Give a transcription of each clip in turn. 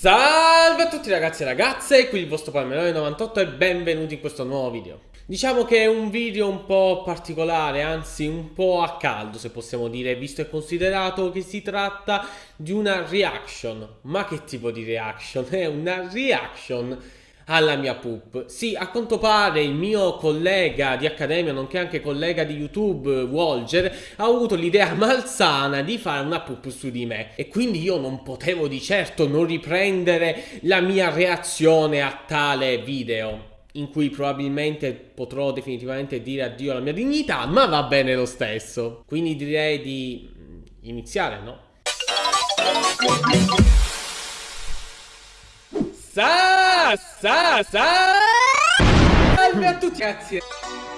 Salve a tutti ragazzi e ragazze, qui il vostro Palmerone98 e benvenuti in questo nuovo video. Diciamo che è un video un po' particolare, anzi un po' a caldo se possiamo dire, visto e considerato che si tratta di una reaction. Ma che tipo di reaction? È una reaction alla mia pup. Sì, a quanto pare il mio collega di accademia, nonché anche collega di YouTube, Walger, ha avuto l'idea malsana di fare una pup su di me. E quindi io non potevo di certo non riprendere la mia reazione a tale video in cui probabilmente potrò definitivamente dire addio alla mia dignità, ma va bene lo stesso. Quindi direi di iniziare, no? Sa, sa, sa. Salve a tutti, grazie.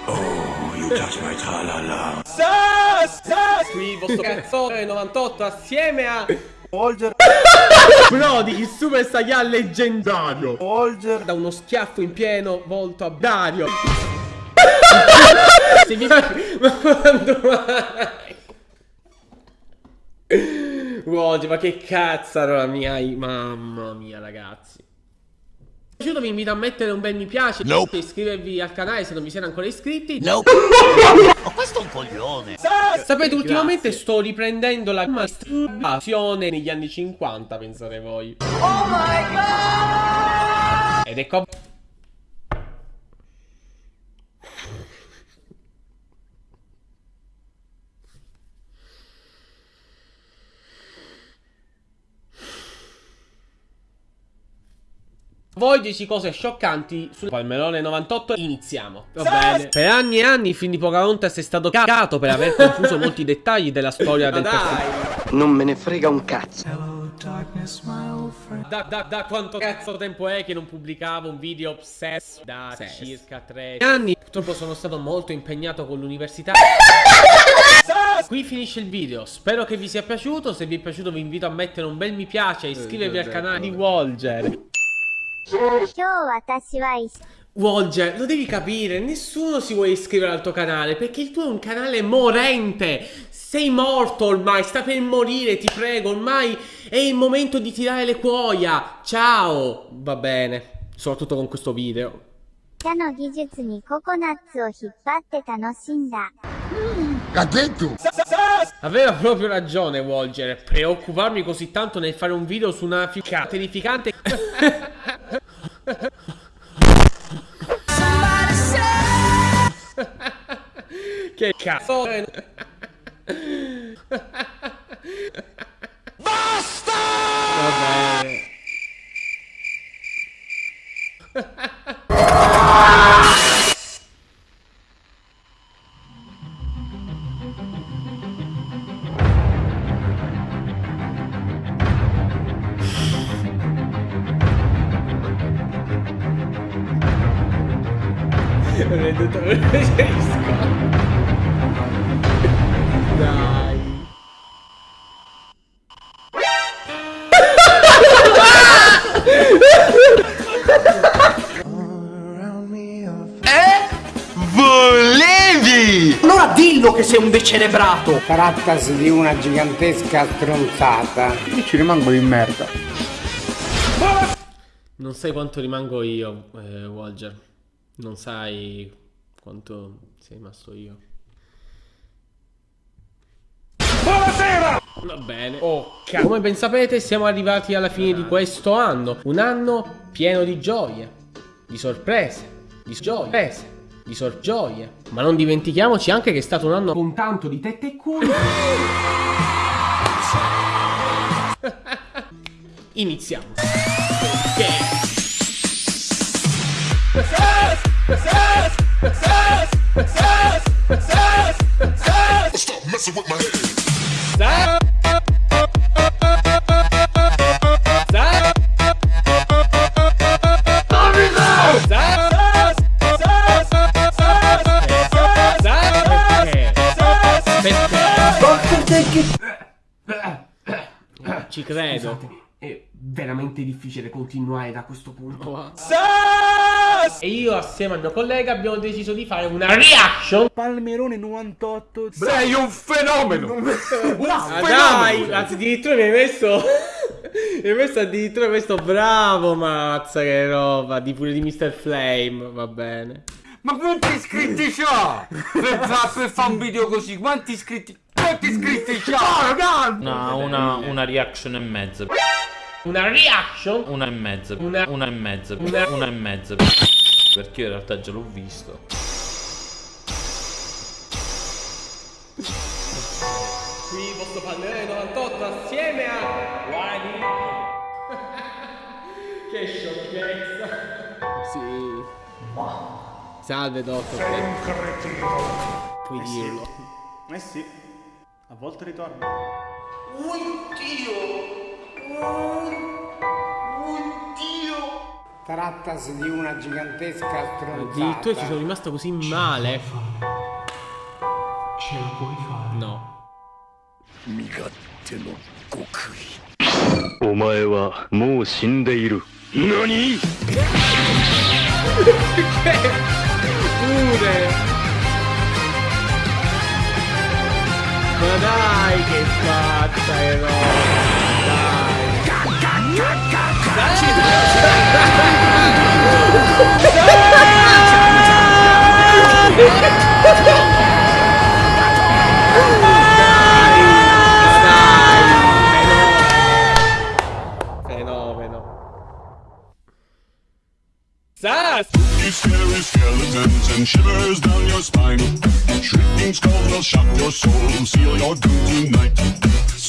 Oh, you touch my tralala. Sa, sa. Qui il vostro cazzone 98 assieme a Holger, Brody, il super saiyan leggendario. Holger, Da uno schiaffo in pieno volto a Dario. Se vi ma quando mai? Oggi, ma che cazzaro mia, mamma mia ragazzi. Piaciuto vi invito a mettere un bel mi piace Nope. e iscrivervi al canale se non vi siete ancora iscritti. Nope. Ma questo è un coglione. Sapete, ultimamente sto riprendendo la masturbazione negli anni 50, pensate voi. Oh my god! Ed ecco... Voi 10 cose scioccanti sul Palmerone 98 iniziamo. Va bene. Per anni e anni il film di Pocahontas è stato caccato per aver confuso molti dettagli della storia del personaggio. Non me ne frega un cazzo. da, da, da quanto cazzo tempo è che non pubblicavo un video obsess Da circa 3 anni Purtroppo sono stato molto impegnato con l'università. Qui finisce il video, spero che vi sia piaciuto, se vi è piaciuto vi invito a mettere un bel mi piace e iscrivervi al canale di Walger Volge, lo devi capire, nessuno si vuole iscrivere al tuo canale perché il tuo è un canale morente. Sei morto ormai, sta per morire, ti prego, ormai è il momento di tirare le cuoia. Ciao! Va bene, soprattutto con questo video. Mm, detto! Aveva proprio ragione Volger, preoccuparmi così tanto nel fare un video su una fica terrificante... che cazzo. Dai. Volevi! Allora dillo che sei un decelebrato! Trattasi di una gigantesca stronzata. io ci rimango di merda. Non sai quanto rimango io, eh, Walger. Non sai quanto sei rimasto io. Buonasera! Va bene. Oh. Come ben sapete, siamo arrivati alla fine di questo anno. Un anno pieno di gioie, di sorprese, di gioie, di sorgioie. Ma non dimentichiamoci anche che è stato un anno con tanto di tette e culo. Iniziamo. Ok. Stop messing with my head. Ci credo. È veramente difficile continuare da questo punto. E io assieme al mio collega abbiamo deciso di fare una reaction. Palmerone 98. Sei un fenomeno! Un Ah, dai, anzi addirittura mi hai messo E questo addirittura questo bravo mazza che roba, di pure di Mr. Flame, va bene. Ma quanti iscritti c'ha? Per, fa- per fare un video così, quanti iscritti? Quanti iscritti c'ha? Una, una, una reaction e mezza. Una reaction? Una e mezza. Una- Una e mezza. Una- Una e mezza. Perché io in realtà già l'ho visto. Qui vostro pannello 98 assieme a Wadi. che sciocchezza. Sì. Salve dottor. Puoi dirlo. Eh sì, a volte ritorna. Trattasi di una gigantesca Addirittura ci sono stronzata. rimasto così male. Ce la puoi fare. No. お前はもう死んでいる何 Pure. Ma dai che fatta che roba. Scary skeletons and shivers down your spine. Shrieking skulls will shock your soul, seal your doom tonight.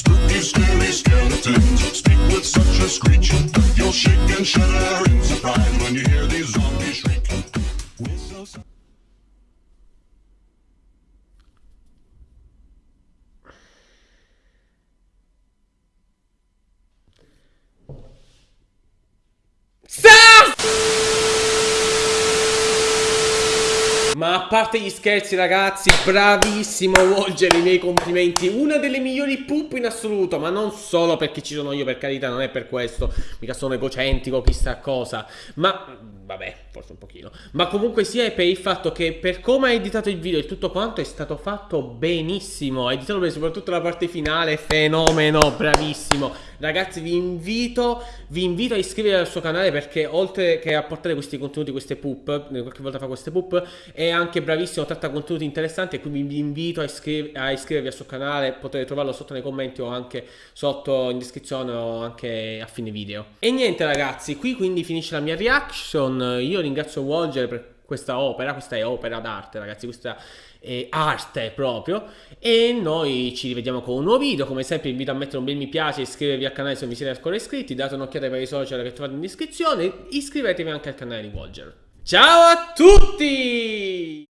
A parte gli scherzi ragazzi, bravissimo Volger, i miei complimenti. Una delle migliori pup in assoluto Ma non solo perché ci sono io per carità, non è per questo. Mica sono egocentrico, chissà cosa. Ma, vabbè, forse un pochino. Ma comunque sia è per il fatto che per come hai editato il video e tutto quanto è stato fatto benissimo. Hai editato bene, soprattutto la parte finale, fenomeno, bravissimo Ragazzi vi invito, vi invito a iscrivervi al suo canale perché oltre che a portare questi contenuti, queste pup, qualche volta fa queste pup, è anche bravissimo, tratta contenuti interessanti e quindi vi invito a, iscri- a iscrivervi al suo canale, potete trovarlo sotto nei commenti o anche sotto in descrizione o anche a fine video. E niente ragazzi, qui quindi finisce la mia reaction, io ringrazio Walger per questa opera, questa è opera d'arte ragazzi, questa è arte proprio e noi ci rivediamo con un nuovo video, come sempre vi invito a mettere un bel mi piace, iscrivervi al canale se non vi siete ancora iscritti, date un'occhiata ai vari social che trovate in descrizione, iscrivetevi anche al canale di Walger. Ciao a tutti!